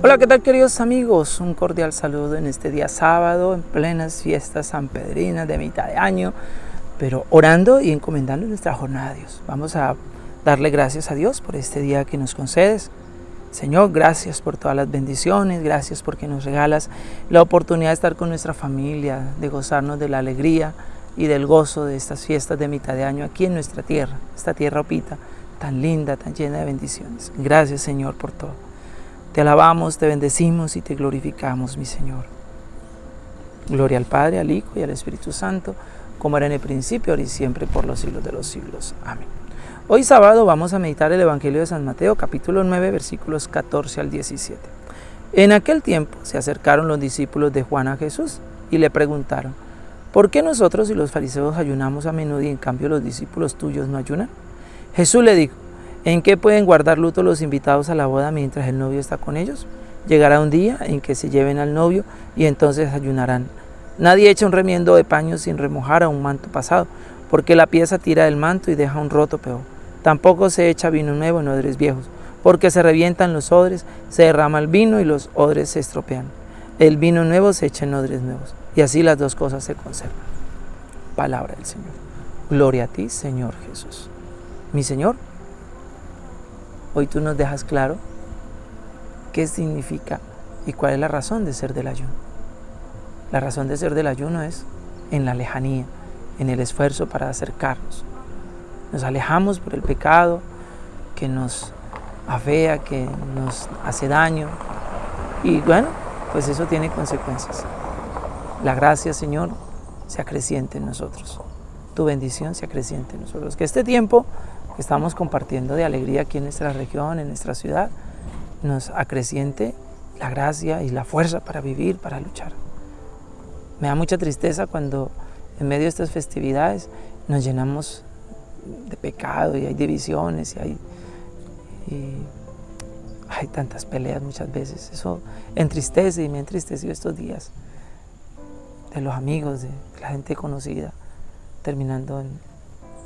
Hola, ¿qué tal queridos amigos? Un cordial saludo en este día sábado, en plenas fiestas sanpedrinas de mitad de año, pero orando y encomendando nuestra jornada a Dios. Vamos a darle gracias a Dios por este día que nos concedes. Señor, gracias por todas las bendiciones, gracias porque nos regalas la oportunidad de estar con nuestra familia, de gozarnos de la alegría y del gozo de estas fiestas de mitad de año aquí en nuestra tierra, esta tierra opita, tan linda, tan llena de bendiciones. Gracias Señor por todo. Te alabamos, te bendecimos y te glorificamos, mi Señor. Gloria al Padre, al Hijo y al Espíritu Santo, como era en el principio, ahora y siempre, por los siglos de los siglos. Amén. Hoy sábado vamos a meditar el Evangelio de San Mateo, capítulo 9, versículos 14 al 17. En aquel tiempo se acercaron los discípulos de Juan a Jesús y le preguntaron, ¿por qué nosotros y los fariseos ayunamos a menudo y en cambio los discípulos tuyos no ayunan? Jesús le dijo, ¿En qué pueden guardar luto los invitados a la boda mientras el novio está con ellos? Llegará un día en que se lleven al novio y entonces ayunarán. Nadie echa un remiendo de paño sin remojar a un manto pasado, porque la pieza tira del manto y deja un roto peor. Tampoco se echa vino nuevo en odres viejos, porque se revientan los odres, se derrama el vino y los odres se estropean. El vino nuevo se echa en odres nuevos, y así las dos cosas se conservan. Palabra del Señor. Gloria a ti, Señor Jesús. Mi Señor, Hoy tú nos dejas claro qué significa y cuál es la razón de ser del ayuno. La razón de ser del ayuno es en la lejanía, en el esfuerzo para acercarnos. Nos alejamos por el pecado que nos afea, que nos hace daño. Y bueno, pues eso tiene consecuencias. La gracia, Señor, se acreciente en nosotros. Tu bendición se acreciente en nosotros. Que este tiempo estamos compartiendo de alegría aquí en nuestra región, en nuestra ciudad, nos acreciente la gracia y la fuerza para vivir, para luchar. Me da mucha tristeza cuando en medio de estas festividades nos llenamos de pecado y hay divisiones y hay, hay tantas peleas muchas veces. Eso entristece y me ha entristecido estos días de los amigos, de la gente conocida, terminando en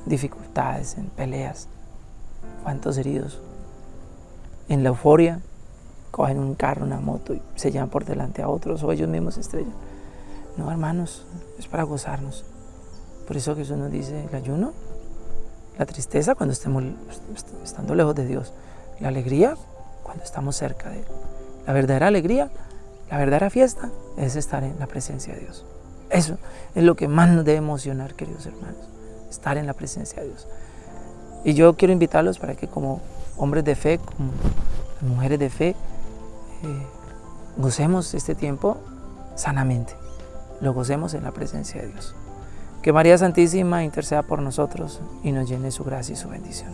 dificultades, en peleas. ¿Cuántos heridos? En la euforia, cogen un carro, una moto y se llevan por delante a otros o ellos mismos se estrellan. No, hermanos, es para gozarnos. Por eso Jesús nos dice el ayuno, la tristeza cuando estemos estando lejos de Dios, la alegría cuando estamos cerca de Él. La verdadera alegría, la verdadera fiesta es estar en la presencia de Dios. Eso es lo que más nos debe emocionar, queridos hermanos estar en la presencia de Dios. Y yo quiero invitarlos para que como hombres de fe, como mujeres de fe, eh, gocemos este tiempo sanamente, lo gocemos en la presencia de Dios. Que María Santísima interceda por nosotros y nos llene su gracia y su bendición.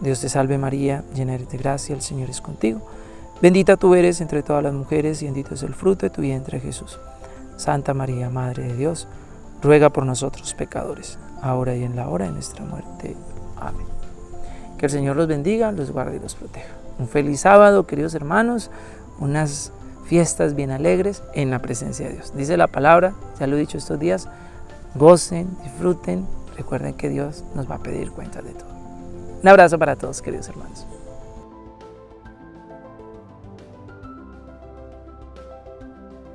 Dios te salve María, llena eres de gracia, el Señor es contigo. Bendita tú eres entre todas las mujeres y bendito es el fruto de tu vientre Jesús. Santa María, Madre de Dios, ruega por nosotros pecadores ahora y en la hora de nuestra muerte. Amén. Que el Señor los bendiga, los guarde y los proteja. Un feliz sábado, queridos hermanos, unas fiestas bien alegres en la presencia de Dios. Dice la palabra, ya lo he dicho estos días, gocen, disfruten, recuerden que Dios nos va a pedir cuenta de todo. Un abrazo para todos, queridos hermanos.